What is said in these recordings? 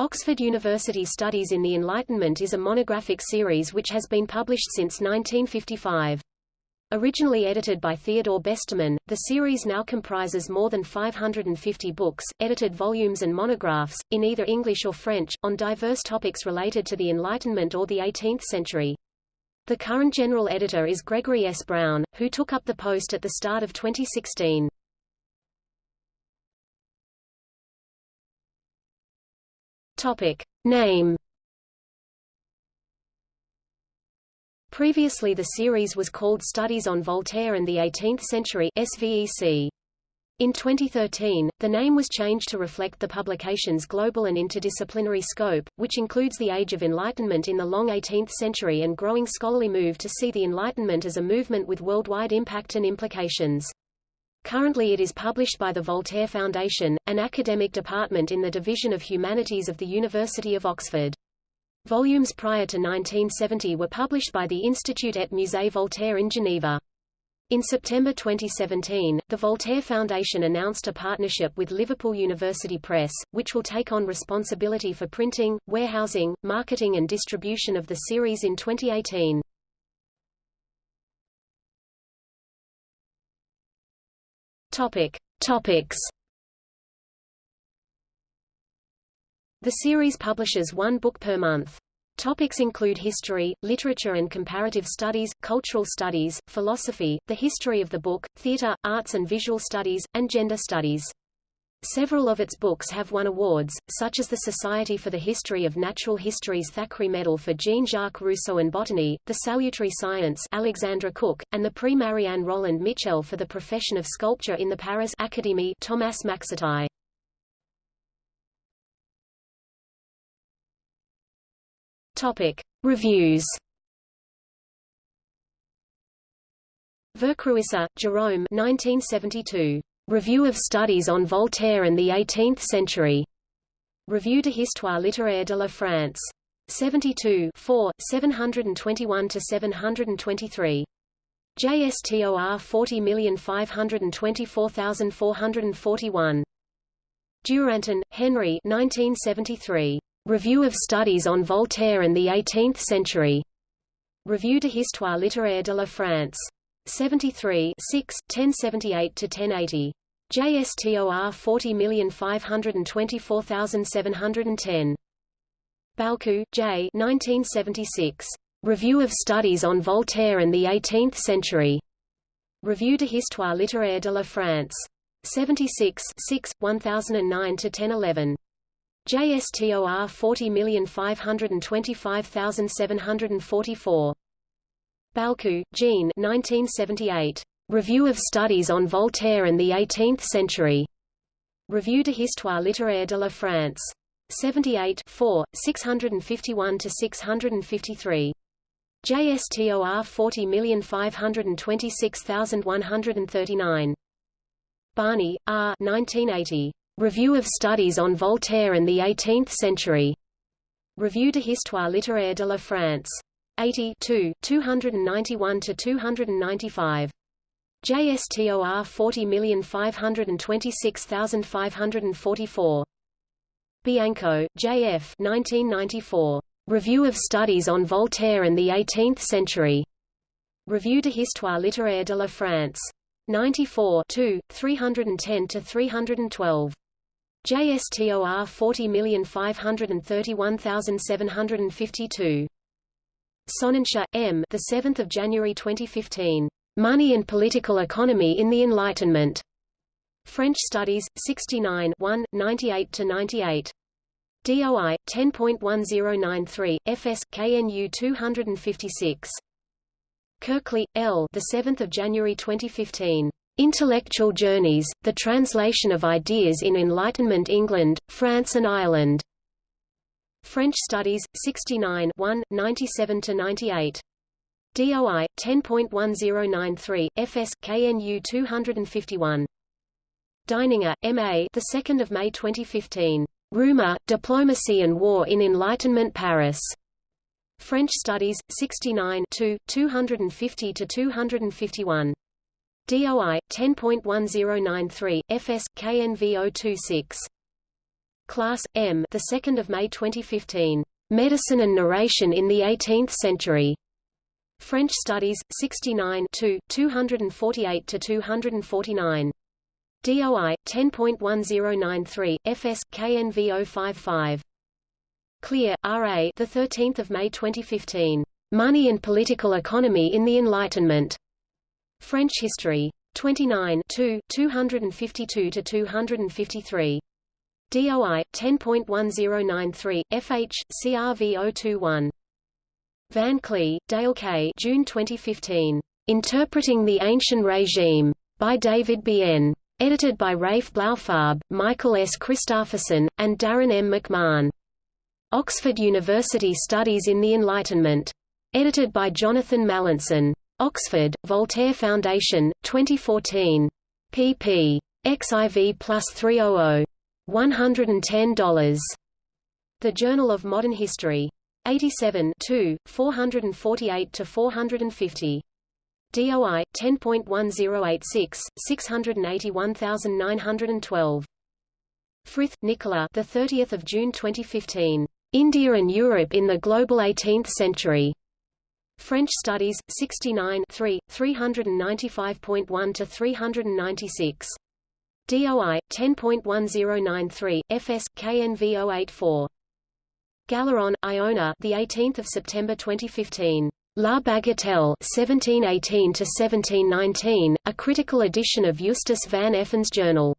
Oxford University Studies in the Enlightenment is a monographic series which has been published since 1955. Originally edited by Theodore Besterman, the series now comprises more than 550 books, edited volumes and monographs, in either English or French, on diverse topics related to the Enlightenment or the 18th century. The current general editor is Gregory S. Brown, who took up the post at the start of 2016. Topic. Name Previously the series was called Studies on Voltaire and the Eighteenth Century SVEC. In 2013, the name was changed to reflect the publication's global and interdisciplinary scope, which includes the Age of Enlightenment in the long 18th century and growing scholarly move to see the Enlightenment as a movement with worldwide impact and implications. Currently it is published by the Voltaire Foundation, an academic department in the Division of Humanities of the University of Oxford. Volumes prior to 1970 were published by the Institut et Musée Voltaire in Geneva. In September 2017, the Voltaire Foundation announced a partnership with Liverpool University Press, which will take on responsibility for printing, warehousing, marketing and distribution of the series in 2018. Topic. Topics The series publishes one book per month. Topics include history, literature and comparative studies, cultural studies, philosophy, the history of the book, theatre, arts and visual studies, and gender studies. Several of its books have won awards, such as the Society for the History of Natural History's Thackeray Medal for Jean-Jacques Rousseau and Botany, the Salutary Science Alexandra Cook, and the Prix Marianne Roland Mitchell for the profession of sculpture in the Paris Académie Thomas Maxetai. Topic. Reviews Vercruysse, Jeroom 1972. Review of Studies on Voltaire and the Eighteenth Century. Revue de Histoire littéraire de la France. 72 4, 721–723. JSTOR 40524441. Duranton, Henry 1973. Review of Studies on Voltaire and the Eighteenth Century. Revue de Histoire littéraire de la France. 73 6, 1078–1080. JSTOR 40524710. Balcou, J. 1976. Review of Studies on Voltaire and the Eighteenth Century. Revue de Histoire littéraire de la France. 76 6, 1009–1011. JSTOR 40525744. Balcou, Jean 1978. Review of Studies on Voltaire and the Eighteenth Century. Revue de Histoire littéraire de la France. 78 4, 651–653. JSTOR 40526139. Barney, R. 1980. Review of Studies on Voltaire and the Eighteenth Century. Revue de Histoire littéraire de la France. 80 291 to 295. JSTOR 40526544. Bianco, J.F. 1994. Review of Studies on Voltaire and the Eighteenth Century. Revue de Histoire littéraire de la France. 94 310–312. JSTOR 40531752. Sonnenschein, M. The 7th of January 2015. Money and Political Economy in the Enlightenment. French Studies, 69 1, 98–98. DOI 10.1093 FS KNU 256. Kirkley L. The 7th of January 2015. Intellectual Journeys: The Translation of Ideas in Enlightenment England, France and Ireland. French Studies, 69 1, 97–98. DOI 10.1093 FS KNU 251. Deininger, M.A. The 2nd of May 2015. Rumor, Diplomacy and War in Enlightenment Paris. French Studies 69 2, 250 to 251. DOI 10.1093 FS KNV 026. Class M, the 2nd of May 2015. Medicine and Narration in the 18th Century. French Studies 69 2, 248 to 249. DOI 10.1093 FS KNV 055. Clear, R.A. The 13th of May 2015. Money and Political Economy in the Enlightenment. French History 29 2, 252 to 253. DOI 10.1093 FH CRV 021. Van Kley, Dale K. June 2015. Interpreting the Ancient Regime. By David B. N. Edited by Rafe Blaufarb, Michael S. Christofferson, and Darrin M. McMahon. Oxford University Studies in the Enlightenment. Edited by Jonathan Mallinson. Oxford, Voltaire Foundation, 2014. pp. XIV plus 300. $110. The Journal of Modern History. 87 2, 448–450. DOI 10.1086 681912. Frith, Nicola. The 30th of June 2015. India and Europe in the Global 18th Century. French Studies 69 3, 395.1 to 396. DOI 10.1093 FS KNV 084. Galeron, Iona. The 18th of September 2015. La Bagatelle 1718 to 1719, a critical edition of Justus van Effen's journal.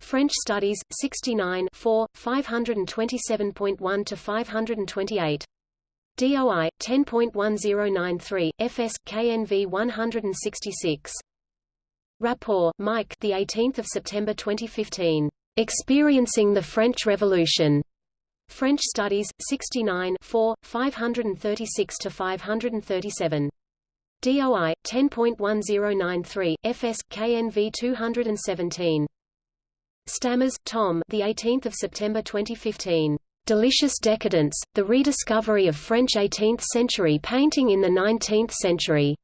French Studies 69 4, 527.1 to 528. DOI 10.1093 FS KNV 166. Rapport, Mike. The 18th of September 2015. Experiencing the French Revolution. French Studies 69 4, 536 to 537. DOI 10.1093 FS KNV 217. Stammers, Tom. The 18th of September 2015. Delicious Decadence: The Rediscovery of French 18th-century Painting in the 19th Century.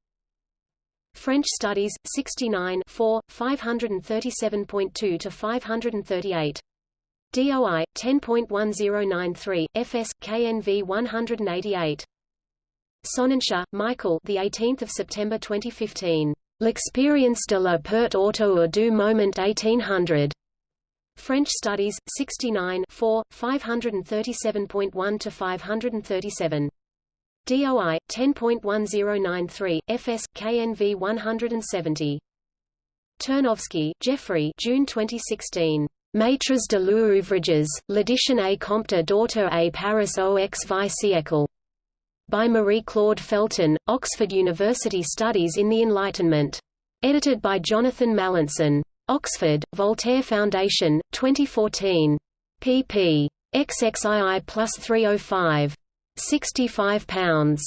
French Studies, 69 4, 537.2 to 538. DOI 10.1093 FS KNV 188. Sonnenschein, Michael. The 18th of September 2015. L'expérience de la perte auto du moment 1800. French Studies 69 4, 537.1 to 537. DOI 10.1093 FS KNV 170. Turnovsky, Geoffrey June 2016. Maîtres de l'ouvrages, l'édition à Comte d'auteur à Paris au XV siècle. By Marie-Claude Felton, Oxford University Studies in the Enlightenment. Edited by Jonathan Mallinson. Oxford, Voltaire Foundation, 2014. pp. XXII plus 305. 65 pounds.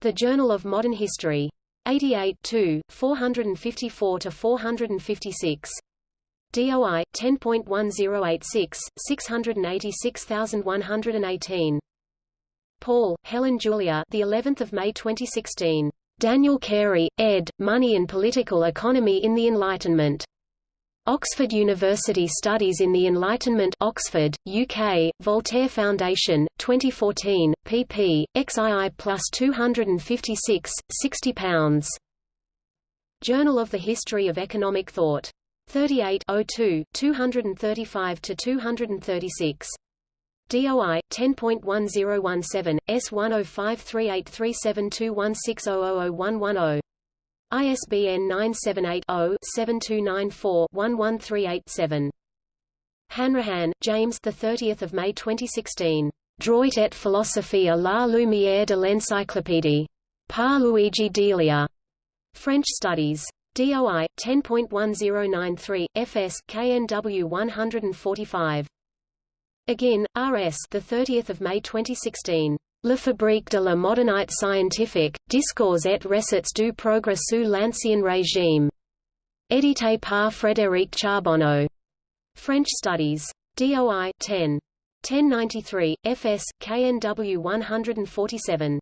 The Journal of Modern History. 88 2, 454 to 456. DOI 10.1086 686118. Paul, Helen Julia. The 11th of May 2016. Daniel Carey, ed. Money and Political Economy in the Enlightenment. Oxford University Studies in the Enlightenment Oxford, UK, Voltaire Foundation, 2014, pp. XII plus 256, 60 pounds. Journal of the History of Economic Thought. 38 02, 235–236. DOI 10.1017 S10538372160000110. ISBN 978-0-7294-11387. Hanrahan, James. The 30th of May 2016. Droit et philosophie à la lumière de l'encyclopédie. Par Luigi Delia. French Studies. DOI 10.1093 FS KNW 145. Again, RS. The 30th of May 2016. La fabrique de la modernité scientifique, discours et recettes du progrès sous l'ancien régime. Édité par Frédéric Charbonneau. French Studies. DOI 10. 1093, FS, KNW 147.